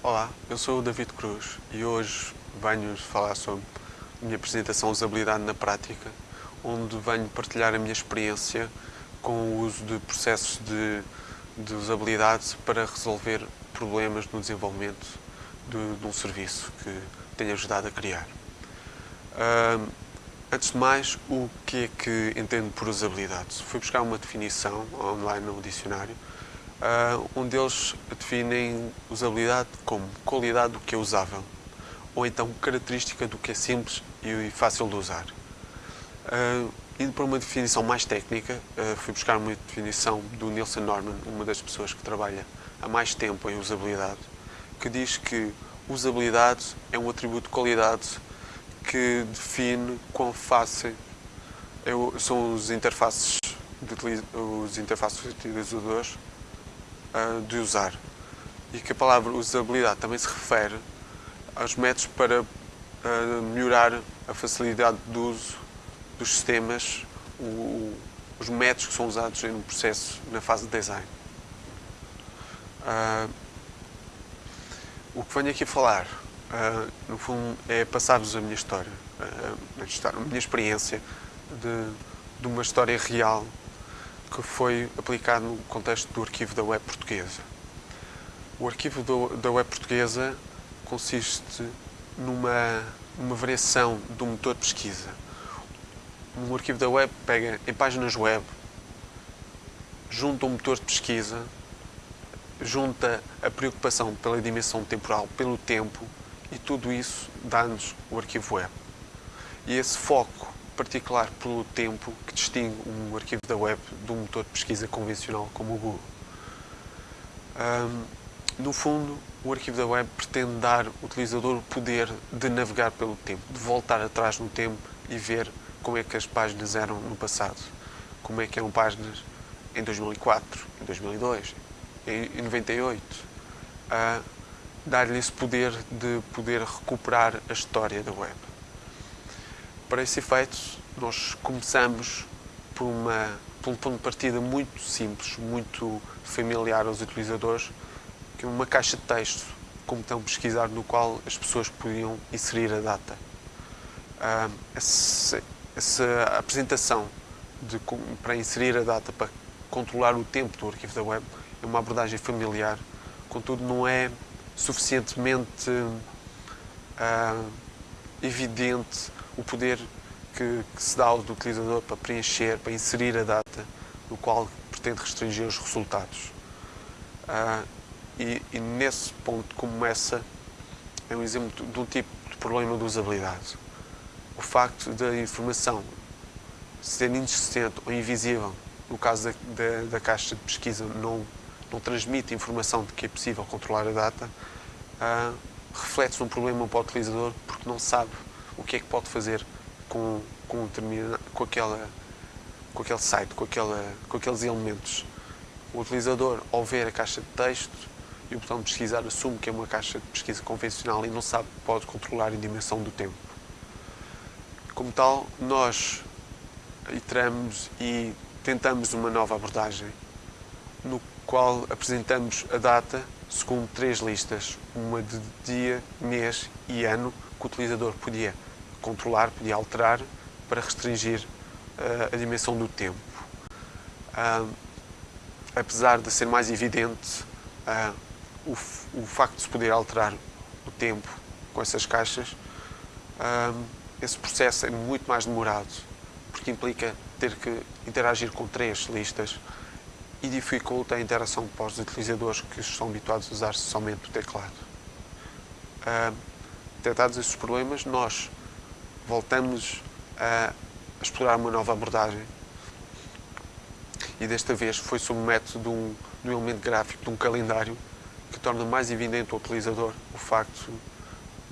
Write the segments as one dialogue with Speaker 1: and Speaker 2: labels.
Speaker 1: Olá, eu sou o David Cruz e hoje venho-vos falar sobre a minha apresentação Usabilidade na Prática, onde venho partilhar a minha experiência com o uso de processos de, de usabilidade para resolver problemas no desenvolvimento de, de um serviço que tenho ajudado a criar. Antes de mais, o que é que entendo por usabilidade? Fui buscar uma definição online no dicionário uh, onde eles definem usabilidade como qualidade do que é usável, ou então característica do que é simples e fácil de usar. Uh, indo para uma definição mais técnica, uh, fui buscar uma definição do Nielsen Norman, uma das pessoas que trabalha há mais tempo em usabilidade, que diz que usabilidade é um atributo de qualidade que define quão fácil é são os interfaces os interfaces utilizadores uh, de usar. E que a palavra usabilidade também se refere aos métodos para uh, melhorar a facilidade de uso dos sistemas, os métodos que são usados no processo, na fase de design. Uh, o que venho aqui falar, no fundo, é passar-vos a minha história, a minha experiência de, de uma história real que foi aplicado no contexto do arquivo da web portuguesa. O arquivo do, da web portuguesa consiste numa, numa variação do motor de pesquisa. Um arquivo da web pega em páginas web, junta um motor de pesquisa, junta a preocupação pela dimensão temporal, pelo tempo, e tudo isso dá-nos o arquivo web. E esse foco particular pelo tempo que distingue um arquivo da web de um motor de pesquisa convencional como o Google. Um, no fundo, o arquivo da web pretende dar ao utilizador o poder de navegar pelo tempo, de voltar atrás no tempo e ver como é que as páginas eram no passado, como é que eram páginas em 2004, em 2002, em 98. Uh, Dar-lhe esse poder de poder recuperar a história da web. Para esse efeito, nós começamos por, uma, por um ponto de partida muito simples, muito familiar aos utilizadores, que é uma caixa de texto, como estão pesquisar, no qual as pessoas podiam inserir a data. Uh, essa, essa, apresentação de, para inserir a data, para controlar o tempo do arquivo da web, é uma abordagem familiar, contudo não é suficientemente uh, evidente o poder que, que, se dá ao utilizador para preencher, para inserir a data no qual pretende restringir os resultados. Uh, e, e, nesse ponto começa é um exemplo de um tipo de problema de usabilidade. O facto da informação ser inexistente ou invisível, no caso da, da, da caixa de pesquisa, não, não transmite informação de que é possível controlar a data, uh, reflete-se um problema para o utilizador porque não sabe que é que pode fazer com, com, com, aquela, com aquele site, com, aquela, com aqueles elementos. O utilizador, ao ver a caixa de texto e o botão de pesquisar, assume que é uma caixa de pesquisa convencional e não sabe que pode controlar a dimensão do tempo. Como tal, nós iteramos e tentamos uma nova abordagem, no qual apresentamos a data segundo três listas, uma de dia, mês e ano, que o utilizador podia controlar, podia alterar para restringir uh, a dimensão do tempo. Uh, apesar de ser mais evidente uh, o, o, facto de se poder alterar o tempo com essas caixas, esse processo é muito mais demorado, porque implica ter que interagir com três listas e dificulta a interação para os utilizadores que estão habituados a usar somente o teclado. Uh, detectados esses problemas, nós voltamos a explorar uma nova abordagem e desta vez foi sob o método de um, de um elemento gráfico, de um calendário, que torna mais evidente ao utilizador o facto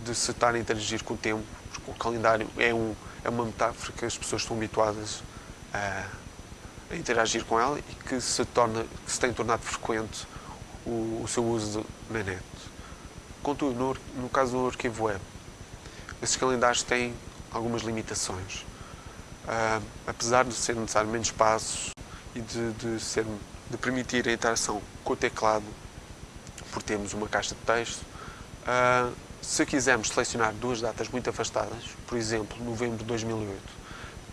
Speaker 1: de se estar a interagir com o tempo, porque o calendário é, um, é uma metáfora que as pessoas estão habituadas a, a interagir com ela e que se, torna, que se tem tornado frequente o, o seu uso na net. Contudo, no, no caso do arquivo web, esses calendários têm algumas limitações. Uh, apesar de ser necessário menos passos e de, de, ser, de permitir a interação com o teclado, por termos uma caixa de texto, Uh, se quisermos selecionar duas datas muito afastadas, por exemplo, novembro de 2008,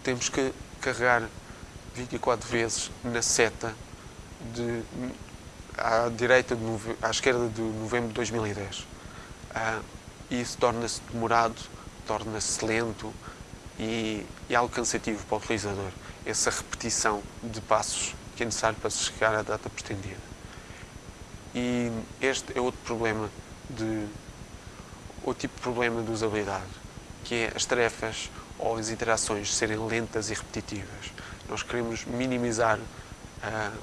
Speaker 1: temos que carregar 24 vezes na seta de, à direita, de, à esquerda de novembro de 2010. Uh, isso torna-se demorado, torna-se lento e, e algo cansativo para o utilizador. Essa repetição de passos que é necessário para se chegar à data pretendida. E este é outro problema de outro tipo de problema de usabilidade, que é as tarefas ou as interações serem lentas e repetitivas. Nós queremos minimizar uh,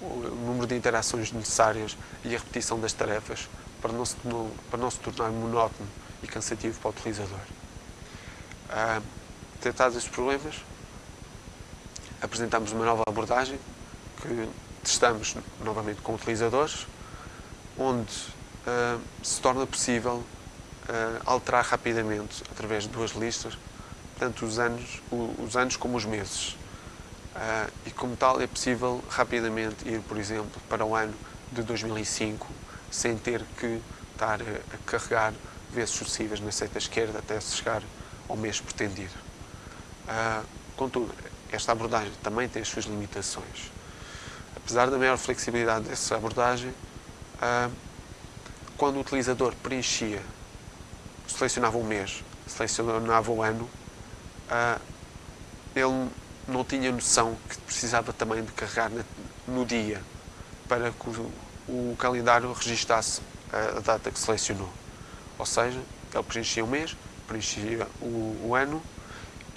Speaker 1: o número de interações necessárias e a repetição das tarefas para não se, para não se tornar monótono e cansativo para o utilizador. Uh, tratados estes problemas, apresentamos uma nova abordagem que testamos novamente com utilizadores, onde uh, se torna possível uh, alterar rapidamente, através de duas listas, tanto os anos, os anos como os meses. Uh, e como tal é possível rapidamente ir, por exemplo, para o ano de 2005, sem ter que estar a carregar vezes sucessivas na seta esquerda até se chegar ao mês pretendido. contudo, esta abordagem também tem as suas limitações. Apesar da maior flexibilidade dessa abordagem, quando o utilizador preenchia, selecionava o mês, selecionava o ano, ele não tinha noção que precisava também de carregar no dia para que o, calendário registasse a data que selecionou. Ou seja, ele preenchia o mês, preenchia o, o ano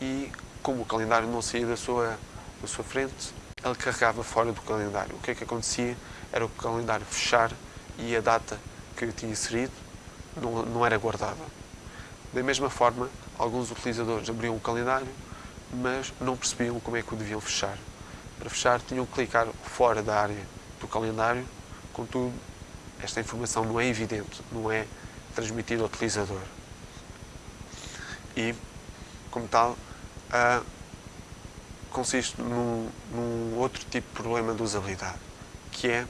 Speaker 1: e, como o calendário não saía da sua, da sua frente, ele carregava fora do calendário. O que é que acontecia? Era o calendário fechar e a data que eu tinha inserido não, não era guardada. Da mesma forma, alguns utilizadores abriam o calendário, mas não percebiam como é que o deviam fechar. Para fechar, tinham que clicar fora da área do calendário, contudo, esta informação não é evidente, não é transmitida ao utilizador. E, como tal, uh, consiste num, num outro tipo de problema de usabilidade, que é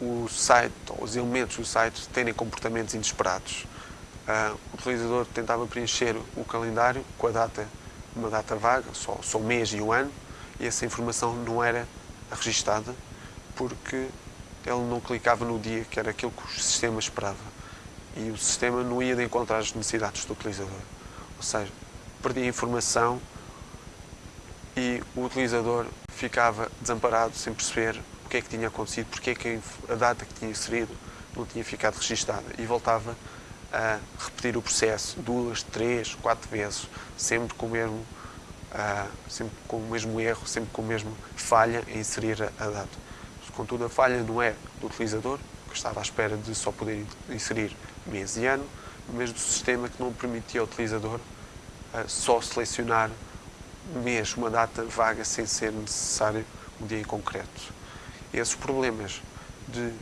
Speaker 1: o site, os elementos do site terem comportamentos inesperados. Uh, o utilizador tentava preencher o calendário com a data, uma data vaga, só, só o mês e o ano, e essa informação não era registada porque ele não clicava no dia, que era aquilo que o sistema esperava. E o sistema não ia de encontrar as necessidades do utilizador. Ou seja, perdia informação e o utilizador ficava desamparado sem perceber o que é que tinha acontecido, porque é que a data que tinha inserido não tinha ficado registada e voltava a repetir o processo duas, três, quatro vezes, sempre com o mesmo, uh, sempre com o mesmo erro, sempre com a mesma falha em inserir a, a data. Contudo, a falha não é do utilizador, que estava à espera de só poder inserir mês e ano, mas do sistema que não permitia ao utilizador uh, só selecionar mês, uma data vaga, sem ser necessário um dia em concreto. Esses problemas de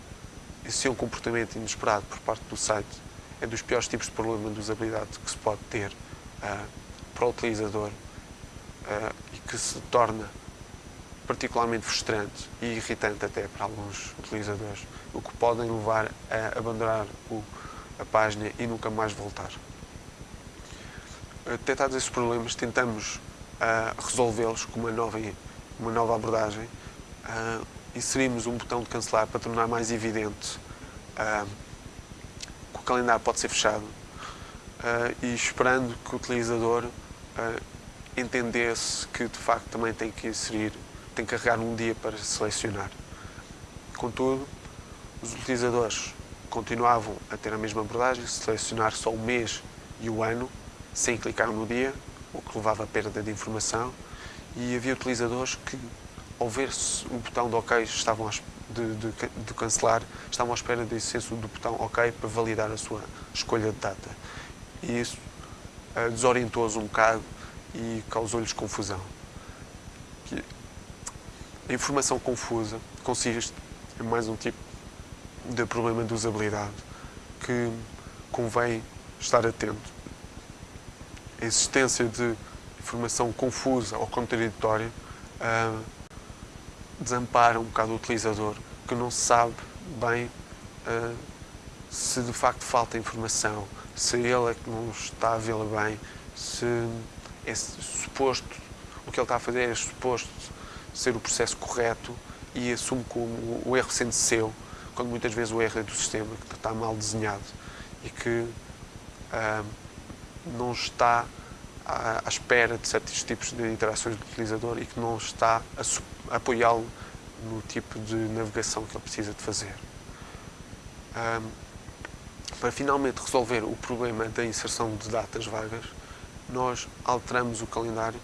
Speaker 1: existir um comportamento inesperado por parte do site é dos piores tipos de problema de usabilidade que se pode ter uh, para o utilizador uh, e que se torna particularmente frustrante e irritante até para alguns utilizadores, o que podem levar a abandonar o, a página e nunca mais voltar. Detectados esses problemas, tentamos uh, resolvê-los com uma nova, uma nova abordagem, inserimos um botão de cancelar para tornar mais evidente uh, que o calendário pode ser fechado uh, e esperando que o utilizador uh, entendesse que de facto também tem que inserir, tem que carregar um dia para selecionar. Contudo, os utilizadores continuavam a ter a mesma abordagem, selecionar só o mês e o ano, sem clicar no dia, o que levava a perda de informação, e havia utilizadores que ao ver o botão de OK estavam de, de, de, cancelar, estavam à espera do excesso do botão OK para validar a sua escolha de data. E isso uh, desorientou-os um bocado e causou-lhes confusão. A informação confusa consiste em mais um tipo de problema de usabilidade que convém estar atento. A existência de informação confusa ou contraditória uh, desampara um bocado o utilizador, que não sabe bem uh, se de facto falta informação, se ele é que não está a vê-la bem, se é suposto, o que ele está a fazer é suposto ser o processo correto e assume como o erro sendo seu, quando muitas vezes o erro é do sistema, que está mal desenhado e que ah, não está à, à, espera de certos tipos de interações do utilizador e que não está a, apoiá-lo no tipo de navegação que ele precisa de fazer. Para finalmente resolver o problema da inserção de datas vagas, nós alteramos o calendário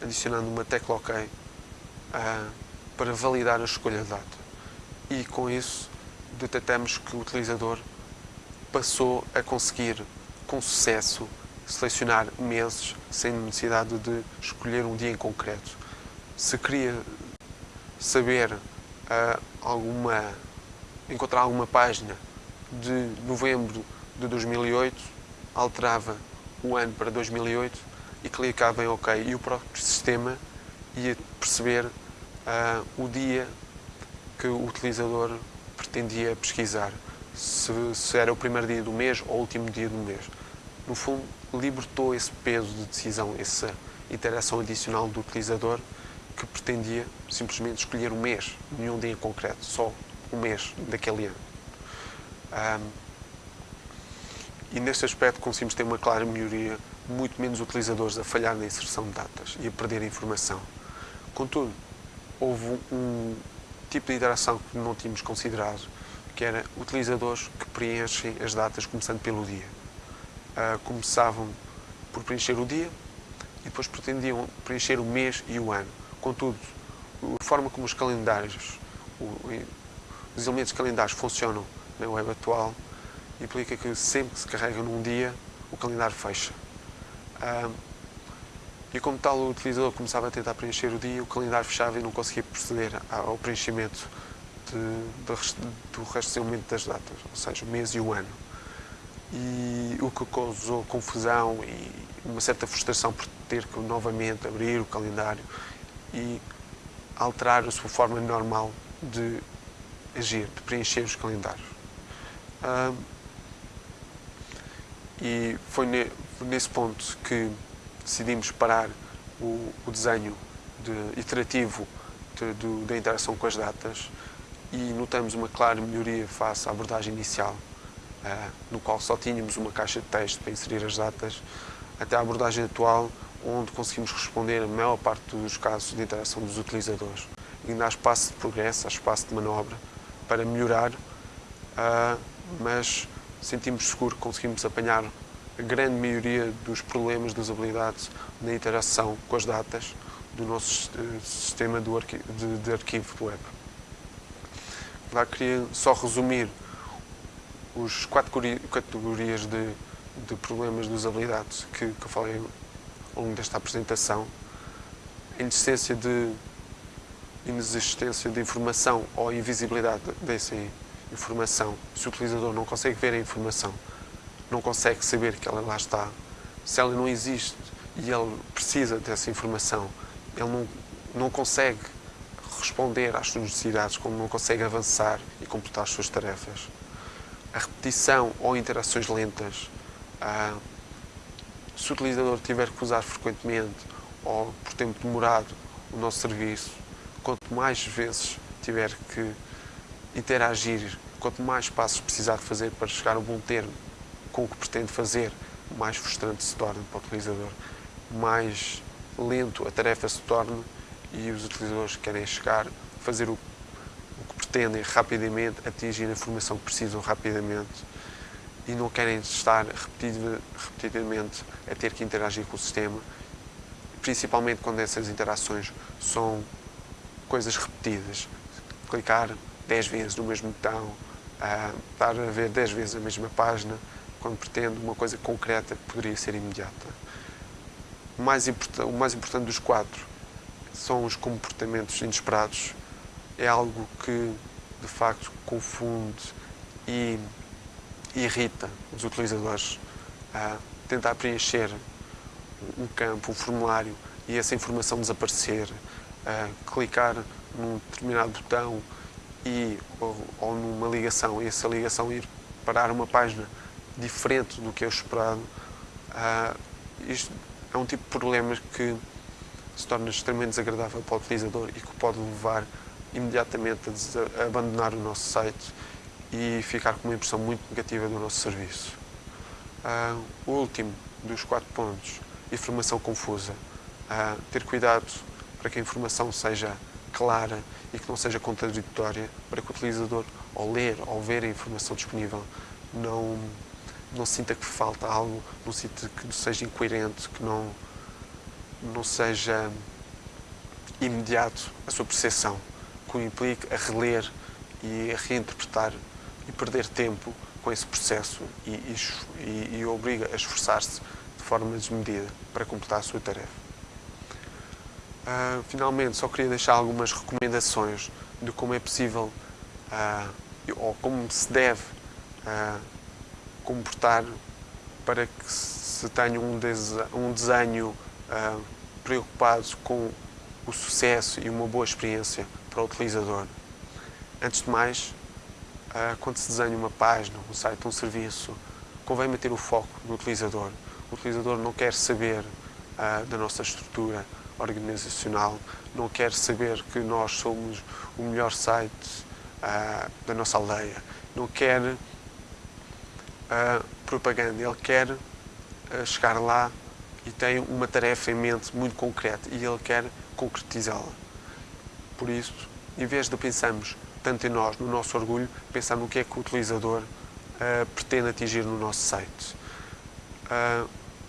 Speaker 1: adicionando uma tecla OK uh, para validar a escolha de data. E com isso detectamos que o utilizador passou a conseguir com sucesso selecionar meses sem necessidade de escolher um dia em concreto. Se queria saber uh, alguma encontrar alguma página de novembro de 2008, alterava o ano para 2008 e clicava em OK. E o próprio sistema ia perceber uh, o dia que o utilizador pretendia pesquisar, se, se, era o primeiro dia do mês ou o último dia do mês. No fundo, libertou esse peso de decisão, essa interação adicional do utilizador que pretendia simplesmente escolher um mês, nenhum dia em concreto, só um mês daquele ano. Um, e neste aspecto conseguimos ter uma clara melhoria, muito menos utilizadores a falhar na inserção de datas e a perder informação. Contudo, houve um tipo de interação que não tínhamos considerado, que era utilizadores que preenchem as datas começando pelo dia. Uh, começavam por preencher o dia e depois pretendiam preencher o mês e o ano. Contudo, a forma como os calendários, os elementos calendários funcionam na web atual implica que sempre que se carrega num dia, o calendário fecha. Um, e como tal, o utilizador começava a tentar preencher o dia, o calendário fechava e não conseguia proceder ao preenchimento de, de, do restringimento das datas, ou seja, o mês e o ano. E o que causou confusão e uma certa frustração por ter que novamente abrir o calendário e alterar a sua forma normal de agir, de preencher os calendários. E foi ne, nesse ponto que decidimos parar o, o desenho de, iterativo de, de, da interação com as datas e notamos uma clara melhoria face à abordagem inicial, uh, no qual só tínhamos uma caixa de texto para inserir as datas, até à abordagem atual, onde conseguimos responder a maior parte dos casos de interação dos utilizadores. E ainda há espaço de progresso, há espaço de manobra para melhorar, uh, mas sentimos seguro que conseguimos apanhar a grande maioria dos problemas de usabilidade na interação com as datas do nosso eh, sistema de, de arquivo do web. Lá queria só resumir os quatro categorias de, de problemas de usabilidade que, que eu falei ao longo desta apresentação. A inexistência de inexistência de informação ou invisibilidade dessa informação. Se o utilizador não consegue ver a informação, não consegue saber que ela lá está, se ela não existe e ele precisa dessa informação, ele não, não consegue responder às suas necessidades, como não consegue avançar e completar as suas tarefas. A repetição ou interações lentas, ah, se o utilizador tiver que usar frequentemente ou por tempo demorado o nosso serviço, quanto mais vezes tiver que interagir, quanto mais passos precisar de fazer para chegar a um bom termo com o que pretende fazer, mais frustrante se torna para o utilizador, mais lento a tarefa se torna e os utilizadores querem chegar, fazer o, o que pretendem rapidamente, atingir a informação que precisam rapidamente e não querem estar repetidamente a ter que interagir com o sistema, principalmente quando essas interações são coisas repetidas. Clicar 10 vezes no mesmo botão, uh, estar a ver 10 vezes a mesma página, quando pretendo uma coisa concreta que poderia ser imediata. O mais, o mais importante dos quatro são os comportamentos inesperados. É algo que, de facto, confunde e irrita os utilizadores a tentar preencher um campo, um formulário e essa informação desaparecer, clicar num determinado botão e, ou, ou numa ligação e essa ligação ir parar uma página diferente do que é esperado, uh, isto é um tipo de problemas que se torna extremamente desagradável para o utilizador e que pode levar imediatamente a, a abandonar o nosso site e ficar com uma impressão muito negativa do nosso serviço. Uh, o último dos quatro pontos, informação confusa. Uh, ter cuidado para que a informação seja clara e que não seja contraditória, para que o utilizador, ao ler, ao ver a informação disponível, não, não sinta que falta algo, não sinta que seja incoerente, que não, não seja imediato a sua percepção, que o implique a reler e a reinterpretar e perder tempo com esse processo e, e, e obriga a esforçar-se de forma desmedida para completar a sua tarefa. Uh, finalmente, só queria deixar algumas recomendações de como é possível uh, ou como se deve uh, comportar para que se tenha um, um desenho preocupado com o sucesso e uma boa experiência para o utilizador. Antes de mais, quando se desenha uma página, um site, um serviço, convém manter o foco no utilizador. O utilizador não quer saber da nossa estrutura, organizacional não quer saber que nós somos o melhor site uh, da nossa aldeia, não quer uh, propaganda, ele quer uh, chegar lá e tem uma tarefa em mente muito concreta e ele quer concretizá-la. Por isso, em vez de pensarmos tanto em nós, no nosso orgulho, pensar no que é que o utilizador pretende atingir no nosso site.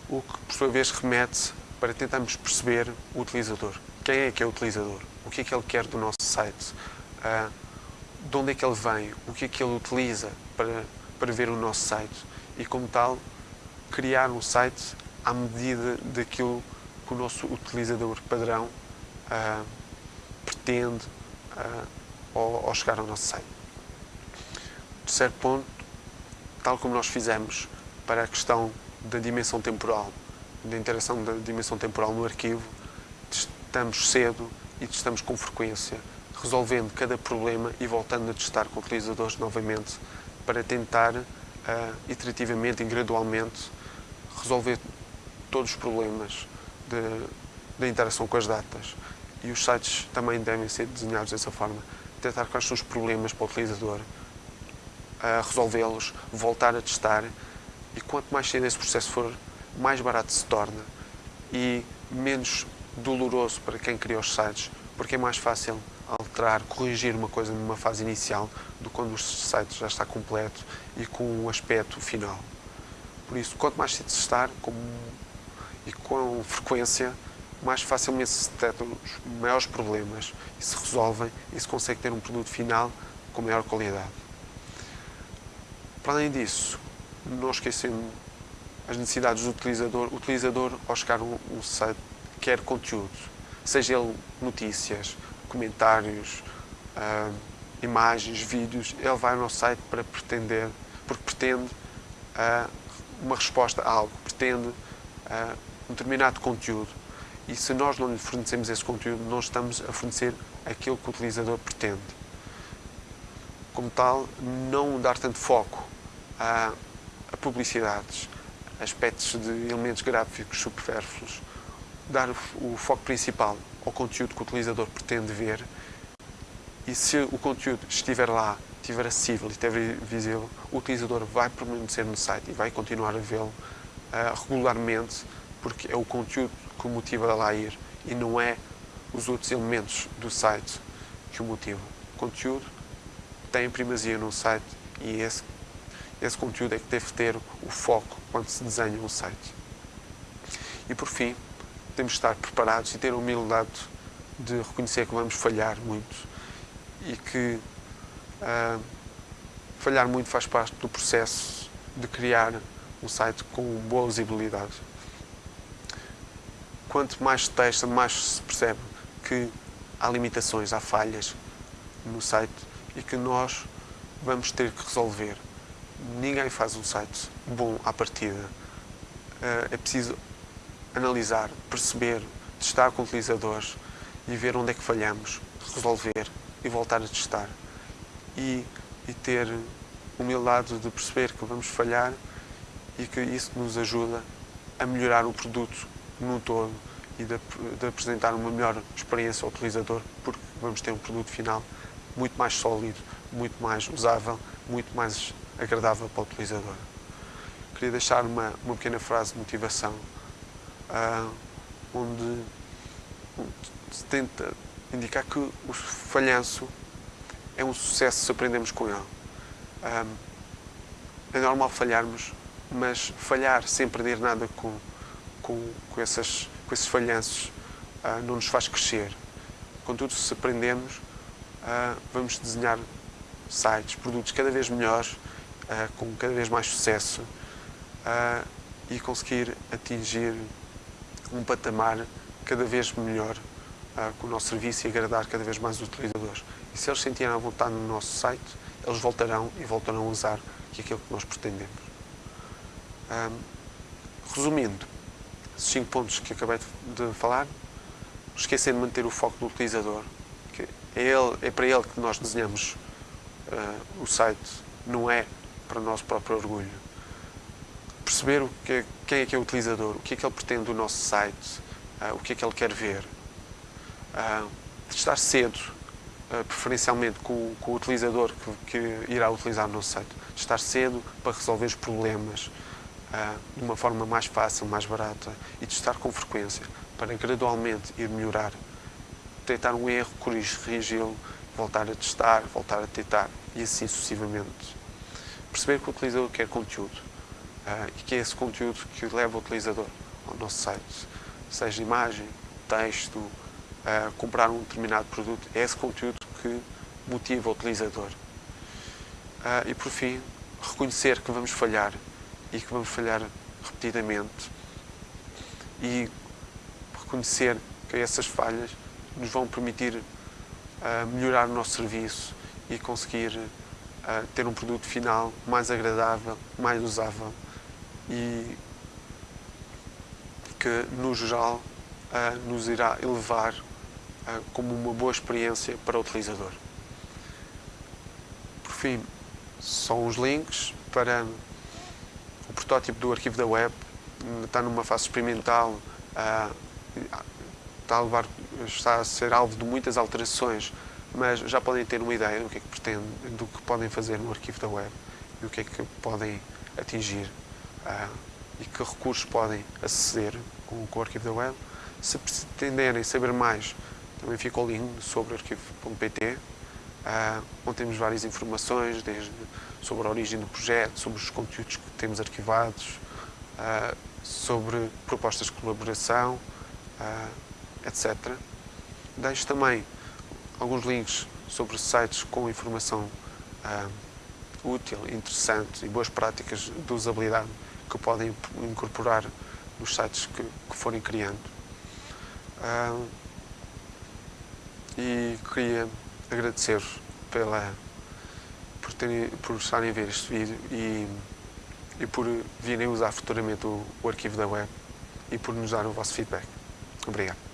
Speaker 1: o que, por sua vez, remete para tentarmos perceber o utilizador. Quem é que é o utilizador? O que é que ele quer do nosso site? Uh, de onde é que ele vem? O que é que ele utiliza para, para ver o nosso site? E, como tal, criar um site à medida daquilo que o nosso utilizador padrão uh, pretende uh, ao, ao chegar ao nosso site. Terceiro ponto, tal como nós fizemos para a questão da dimensão temporal da interação da dimensão temporal no arquivo, testamos cedo e testamos com frequência, resolvendo cada problema e voltando a testar com utilizadores novamente para tentar, uh, iterativamente e gradualmente, resolver todos os problemas da interação com as datas. E os sites também devem ser desenhados dessa forma. Tentar quais são os problemas para o utilizador, uh, resolvê-los, voltar a testar e quanto mais cedo esse processo for mais barato se torna e menos doloroso para quem cria os sites, porque é mais fácil corrigir uma coisa numa fase inicial do quando o site já está completo e com o um aspecto final. Por isso, quanto mais se estar com, e com frequência, mais facilmente se detectam os maiores problemas e se resolvem e se consegue ter um produto final com maior qualidade. Para além disso, não esquecendo as necessidades do utilizador. O utilizador, ao chegar um, um site, quer conteúdo, seja ele notícias, comentários, uh, imagens, vídeos, ele vai ao nosso site para pretender, porque pretende uh, uma resposta a algo, pretende uh, um determinado conteúdo. E se nós não lhe fornecemos esse conteúdo, não estamos a fornecer aquilo que o utilizador pretende. Como tal, não dar tanto foco a, a publicidades, aspectos de elementos gráficos supérfluos, dar o foco principal ao conteúdo que o utilizador pretende ver e se o conteúdo estiver lá, estiver acessível e estiver visível, o utilizador vai permanecer no site e vai continuar a vê-lo uh, regularmente porque é o conteúdo que o motiva a lá ir e não é os outros elementos do site que o motivam. O conteúdo tem primazia no site e esse esse conteúdo é que deve ter o foco quando se desenha um site. E por fim, temos de estar preparados e ter a humildade de reconhecer que vamos falhar muito e que uh, falhar muito faz parte do processo de criar um site com boa usabilidade. Quanto mais se testa, mais se percebe que há limitações, há falhas no site e que nós vamos ter que resolver ninguém faz um site bom à partida. Eh, é preciso analisar, perceber, testar com utilizadores e ver onde é que falhamos, resolver e voltar a testar. E, e ter humildade de perceber que vamos falhar e que isso nos ajuda a melhorar o produto no todo e de, de apresentar uma melhor experiência ao utilizador, porque vamos ter um produto final muito mais sólido, muito mais usável, muito mais agradável para o utilizador. Queria deixar uma, uma pequena frase de motivação, uh, onde se tenta indicar que o falhanço é um sucesso se aprendemos com ele. Ah, é normal falharmos, mas falhar sem perder nada com, com, com, essas, com esses falhanços uh, não nos faz crescer. Contudo, se aprendemos, uh, vamos desenhar sites, produtos cada vez melhores, uh, com cada vez mais sucesso e conseguir atingir um patamar cada vez melhor com o nosso serviço e agradar cada vez mais os utilizadores. E se eles sentirem a vontade no nosso site, eles voltarão e voltarão a usar aquilo que nós pretendemos. Um, resumindo, esses cinco pontos que acabei de falar, esquecer de manter o foco do utilizador, que é, ele, é para ele que nós desenhamos uh, o site, não é para o nosso próprio orgulho. Perceber o que é, quem é que é o utilizador, o que é que ele pretende do nosso site, uh, o que é que ele quer ver. Uh, estar cedo, preferencialmente com, com, o utilizador que, que irá utilizar o nosso site. Estar cedo para resolver os problemas, uh, de uma forma mais fácil, mais barata e testar com frequência para gradualmente ir melhorar. Detectar um erro, corrigi-lo, voltar a testar, voltar a tentar e assim sucessivamente. Perceber que o utilizador quer conteúdo uh, e que é esse conteúdo que leva o utilizador ao nosso site, seja imagem, texto, uh, comprar um determinado produto, é esse conteúdo que motiva o utilizador. Uh, e por fim, reconhecer que vamos falhar e que vamos falhar repetidamente e reconhecer que essas falhas nos vão permitir uh, melhorar o nosso serviço e conseguir uh, ter um produto final mais agradável, mais usável e que, no geral, uh, nos irá elevar como uma boa experiência para o utilizador. Por fim, são os links para o protótipo do arquivo da web está numa fase experimental, uh, está, a levar, está a ser alvo de muitas alterações, mas já podem ter uma ideia do que é que pretende, do que podem fazer no arquivo da web e o que é que podem atingir uh, e que recursos podem aceder com, o arquivo da web. Se pretenderem saber mais, também fica o link sobre arquivo.pt, ah, onde temos várias informações, desde sobre a origem do projeto, sobre os conteúdos que temos arquivados, uh, sobre propostas de colaboração, uh, etc. Deixo também alguns links sobre sites com informação útil, interessante e boas práticas de usabilidade que podem incorporar nos sites que, que forem criando. e queria agradecer-vos pela por, terem, por estarem a ver este vídeo e, e por virem usar futuramente o, o arquivo da web e por nos dar o vosso feedback. Obrigado.